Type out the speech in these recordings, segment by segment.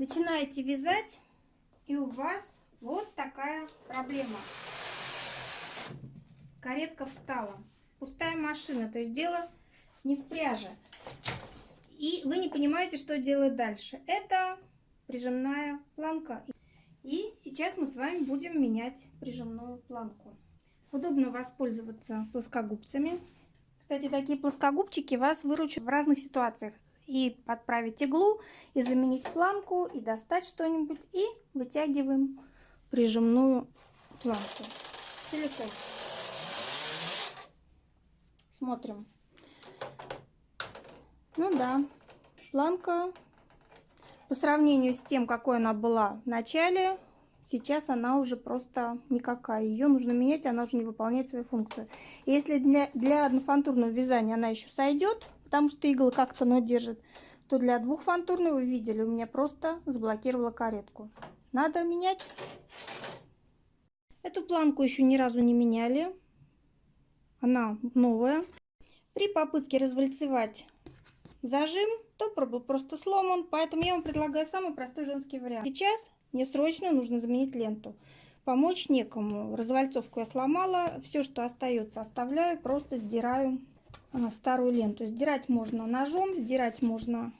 Начинаете вязать, и у вас вот такая проблема. Каретка встала. Пустая машина, то есть дело не в пряже. И вы не понимаете, что делать дальше. Это прижимная планка. И сейчас мы с вами будем менять прижимную планку. Удобно воспользоваться плоскогубцами. Кстати, такие плоскогубчики вас выручат в разных ситуациях. И подправить иглу, и заменить планку, и достать что-нибудь. И вытягиваем прижимную планку. Целиком. Смотрим. Ну да, планка по сравнению с тем, какой она была в начале, сейчас она уже просто никакая. Ее нужно менять, она уже не выполняет свою функцию. Если для, для однофантурного вязания она еще сойдет, потому что иглы как-то но держит, то для двухфантурного, вы видели, у меня просто заблокировала каретку. Надо менять. Эту планку еще ни разу не меняли. Она новая. При попытке развальцевать зажим, топор был просто сломан, поэтому я вам предлагаю самый простой женский вариант. Сейчас мне срочно нужно заменить ленту. Помочь некому. Развальцовку я сломала. Все, что остается, оставляю. Просто сдираю старую ленту. Сдирать можно ножом, сдирать можно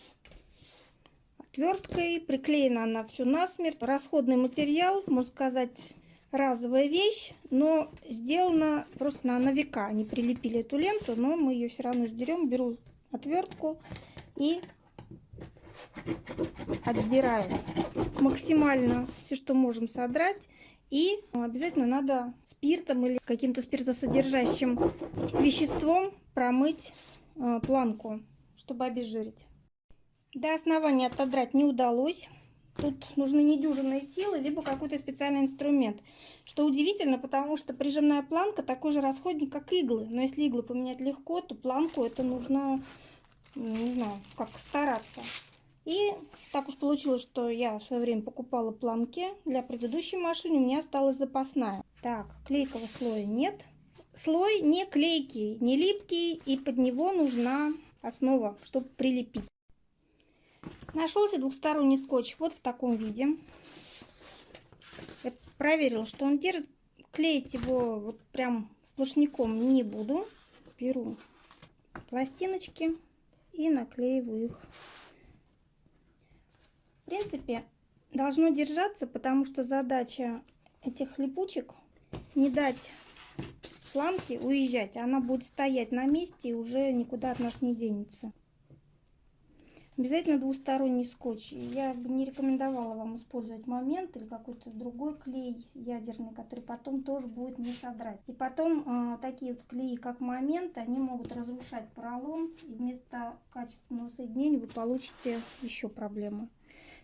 отверткой. Приклеена она все насмерть. Расходный материал, можно сказать, разовая вещь, но сделана просто на, на века. Они прилепили эту ленту, но мы ее все равно сдерем. Беру отвертку и отдираю максимально все, что можем содрать. И обязательно надо спиртом или каким-то спиртосодержащим веществом промыть э, планку, чтобы обезжирить. До основания отодрать не удалось. Тут нужны недюжинные силы, либо какой-то специальный инструмент. Что удивительно, потому что прижимная планка такой же расходник, как иглы. Но если иглы поменять легко, то планку это нужно, не знаю, как стараться. И так уж получилось, что я в свое время покупала планки для предыдущей машины. У меня осталась запасная. Так, клейкого слоя нет. Слой не клейкий, не липкий, и под него нужна основа, чтобы прилепить. Нашелся двухсторонний скотч вот в таком виде. Я проверила, что он держит. Клеить его вот прям сплошняком не буду. Беру пластиночки и наклеиваю их. В принципе, должно держаться, потому что задача этих липучек не дать планке уезжать. Она будет стоять на месте и уже никуда от нас не денется. Обязательно двусторонний скотч. Я бы не рекомендовала вам использовать момент или какой-то другой клей ядерный, который потом тоже будет не содрать. И потом э, такие вот клеи, как момент, они могут разрушать поролон. И вместо качественного соединения вы получите еще проблемы.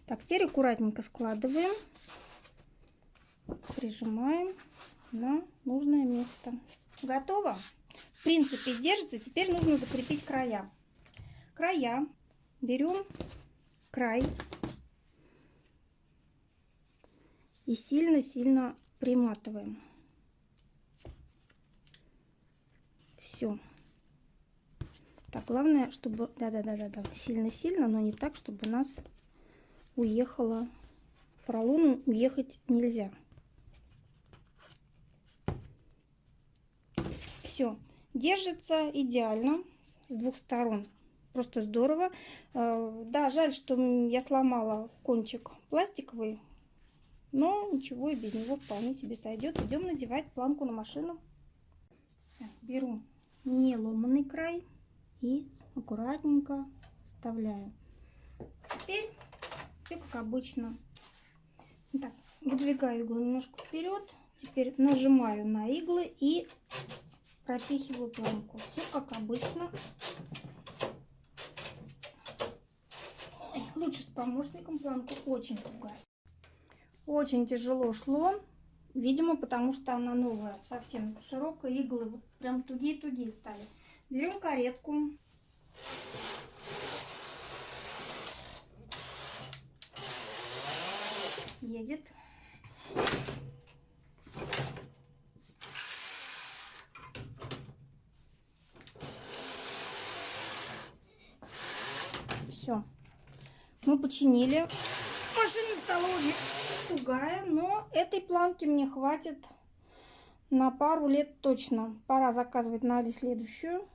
Так, теперь аккуратненько складываем, прижимаем на нужное место. Готово? В принципе, держится. Теперь нужно закрепить края. Края берем край и сильно-сильно приматываем. Все. Так, главное, чтобы... Да-да-да-да-да. Сильно-сильно, но не так, чтобы у нас уехало. Поролону уехать нельзя. Все. Держится идеально с двух сторон просто здорово. Э, да, жаль, что я сломала кончик пластиковый, но ничего и без него вполне себе сойдет. Идем надевать планку на машину. беру не ломанный край и аккуратненько вставляю. Теперь все как обычно. Так, выдвигаю иглу немножко вперед. Теперь нажимаю на иглы и пропихиваю планку. Все как обычно. Лучше с помощником планку очень тугая. Очень тяжело шло. Видимо, потому что она новая, совсем широкая, иглы прям тугие-тугие стали. Берем каретку. Едет. Все мы починили. машина стала уже тугая, но этой планки мне хватит на пару лет точно. Пора заказывать на Али следующую.